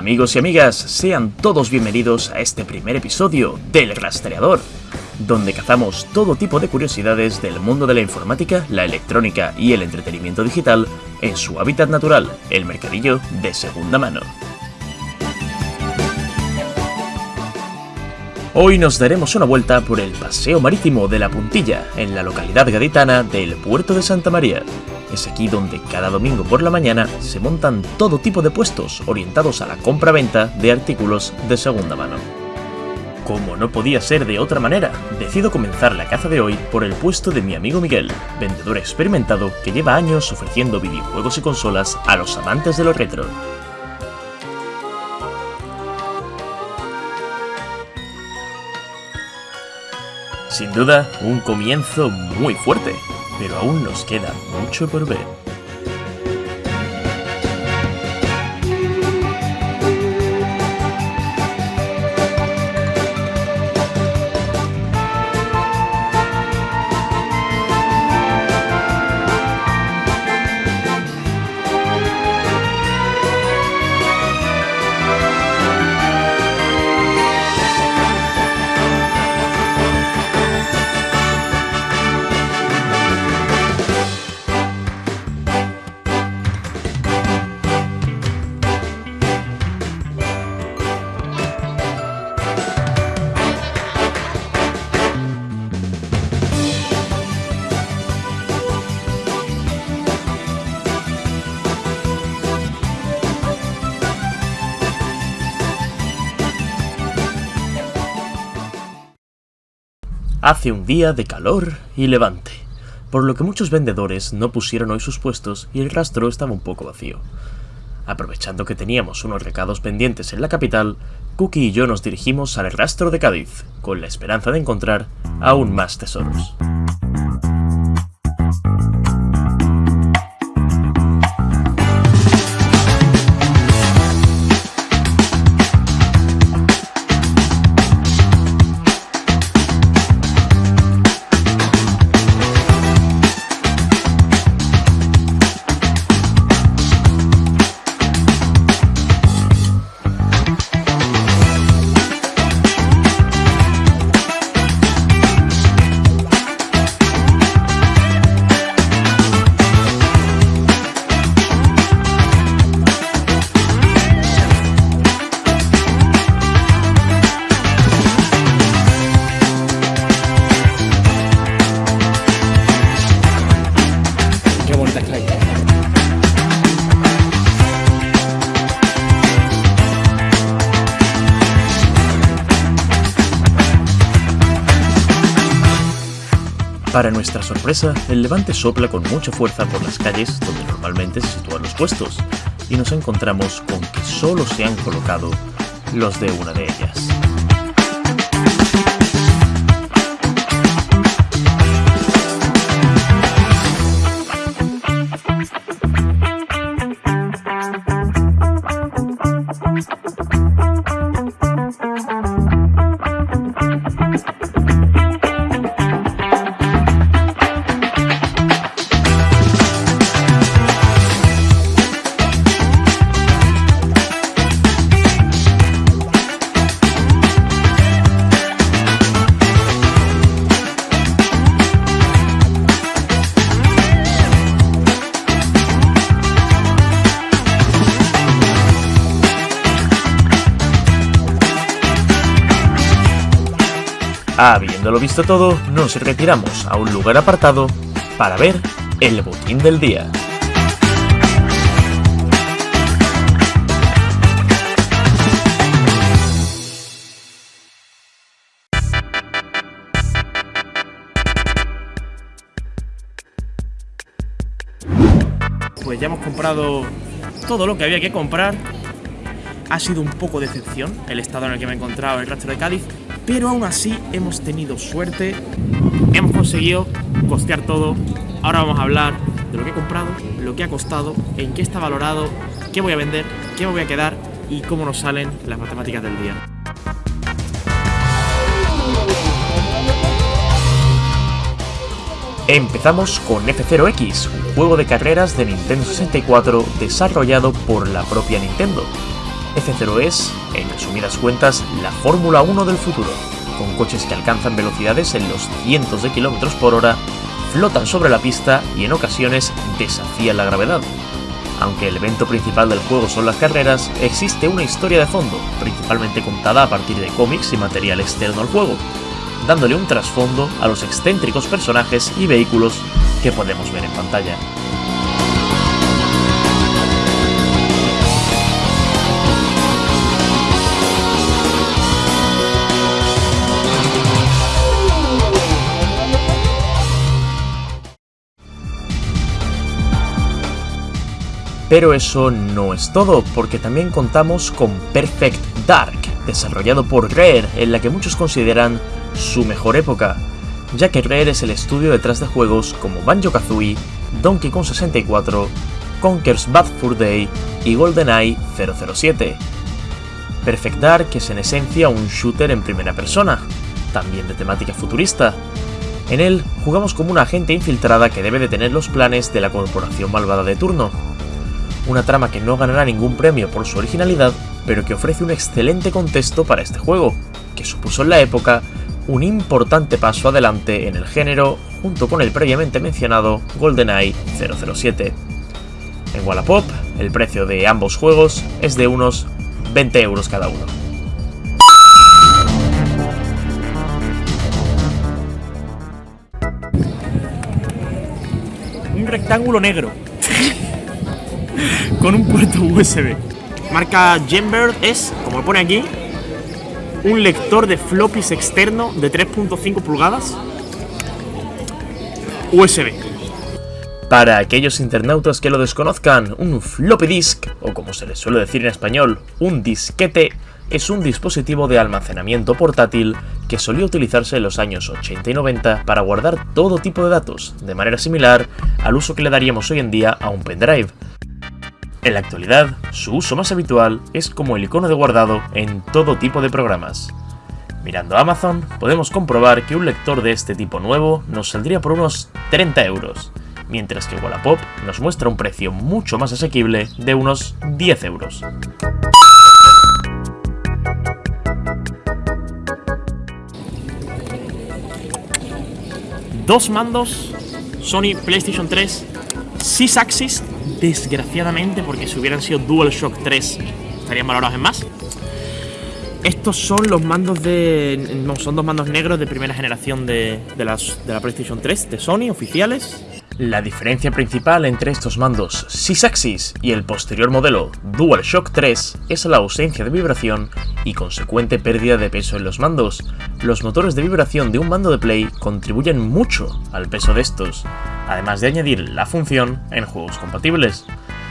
Amigos y amigas, sean todos bienvenidos a este primer episodio del Rastreador, donde cazamos todo tipo de curiosidades del mundo de la informática, la electrónica y el entretenimiento digital en su hábitat natural, el mercadillo de segunda mano. Hoy nos daremos una vuelta por el Paseo Marítimo de la Puntilla, en la localidad gaditana del Puerto de Santa María. Es aquí donde cada domingo por la mañana se montan todo tipo de puestos orientados a la compra-venta de artículos de segunda mano. Como no podía ser de otra manera, decido comenzar la caza de hoy por el puesto de mi amigo Miguel, vendedor experimentado que lleva años ofreciendo videojuegos y consolas a los amantes de lo retro. Sin duda, un comienzo muy fuerte, pero aún nos queda mucho por ver. Hace un día de calor y levante, por lo que muchos vendedores no pusieron hoy sus puestos y el rastro estaba un poco vacío. Aprovechando que teníamos unos recados pendientes en la capital, Cookie y yo nos dirigimos al rastro de Cádiz, con la esperanza de encontrar aún más tesoros. Para nuestra sorpresa, el levante sopla con mucha fuerza por las calles donde normalmente se sitúan los puestos, y nos encontramos con que solo se han colocado los de una de ellas. Habiéndolo visto todo, nos retiramos a un lugar apartado para ver el botín del día. Pues ya hemos comprado todo lo que había que comprar. Ha sido un poco de decepción el estado en el que me he encontrado en el rastro de Cádiz, pero aún así hemos tenido suerte. Hemos conseguido costear todo. Ahora vamos a hablar de lo que he comprado, lo que ha costado, en qué está valorado, qué voy a vender, qué me voy a quedar y cómo nos salen las matemáticas del día. Empezamos con F0X, un juego de carreras de Nintendo 64 desarrollado por la propia Nintendo. F0 es, en resumidas cuentas, la Fórmula 1 del futuro, con coches que alcanzan velocidades en los cientos de kilómetros por hora, flotan sobre la pista y en ocasiones desafían la gravedad. Aunque el evento principal del juego son las carreras, existe una historia de fondo, principalmente contada a partir de cómics y material externo al juego, dándole un trasfondo a los excéntricos personajes y vehículos que podemos ver en pantalla. Pero eso no es todo, porque también contamos con Perfect Dark, desarrollado por Rare, en la que muchos consideran su mejor época, ya que Rare es el estudio detrás de juegos como Banjo-Kazooie, Donkey Kong 64, Conker's Bad Fur Day y GoldenEye 007. Perfect Dark es en esencia un shooter en primera persona, también de temática futurista. En él jugamos como una agente infiltrada que debe detener los planes de la corporación malvada de turno, una trama que no ganará ningún premio por su originalidad, pero que ofrece un excelente contexto para este juego, que supuso en la época un importante paso adelante en el género junto con el previamente mencionado GoldenEye 007. En Wallapop, el precio de ambos juegos es de unos 20 euros cada uno. Un rectángulo negro con un puerto USB. Marca Genbird es, como pone aquí, un lector de floppies externo de 3.5 pulgadas USB. Para aquellos internautas que lo desconozcan, un floppy disk, o como se le suele decir en español, un disquete, es un dispositivo de almacenamiento portátil que solía utilizarse en los años 80 y 90 para guardar todo tipo de datos, de manera similar al uso que le daríamos hoy en día a un pendrive. En la actualidad, su uso más habitual es como el icono de guardado en todo tipo de programas. Mirando Amazon, podemos comprobar que un lector de este tipo nuevo nos saldría por unos 30 euros, mientras que Wallapop nos muestra un precio mucho más asequible de unos 10 euros. Dos mandos Sony PlayStation 3 Sys Axis desgraciadamente, porque si hubieran sido DualShock 3 estarían valorados en más. Estos son los mandos de... son dos mandos negros de primera generación de, las, de la PlayStation 3 de Sony, oficiales. La diferencia principal entre estos mandos Sysaxis y el posterior modelo DualShock 3 es la ausencia de vibración y consecuente pérdida de peso en los mandos. Los motores de vibración de un mando de Play contribuyen mucho al peso de estos, además de añadir la función en juegos compatibles.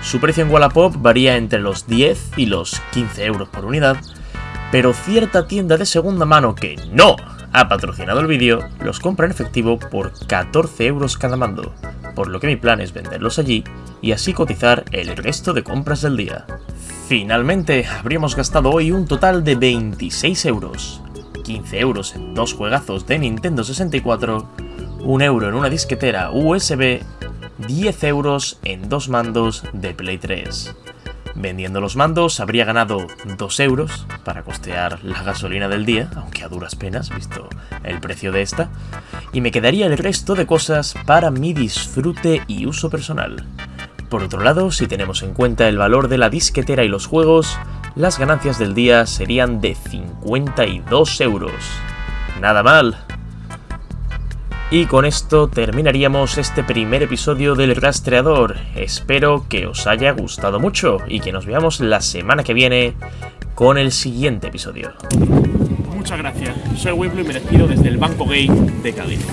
Su precio en Wallapop varía entre los 10 y los 15 euros por unidad, pero cierta tienda de segunda mano que no ha patrocinado el vídeo los compra en efectivo por 14 euros cada mando, por lo que mi plan es venderlos allí y así cotizar el resto de compras del día. Finalmente, habríamos gastado hoy un total de 26 euros, 15 euros en dos juegazos de Nintendo 64, 1 euro en una disquetera USB, 10 euros en dos mandos de Play 3. Vendiendo los mandos habría ganado 2 euros para costear la gasolina del día, aunque a duras penas, visto el precio de esta, y me quedaría el resto de cosas para mi disfrute y uso personal. Por otro lado, si tenemos en cuenta el valor de la disquetera y los juegos, las ganancias del día serían de 52 euros. Nada mal, y con esto terminaríamos este primer episodio del rastreador. Espero que os haya gustado mucho y que nos veamos la semana que viene con el siguiente episodio. Muchas gracias. Soy Wiblo y me despido desde el Banco Gay de Cádiz.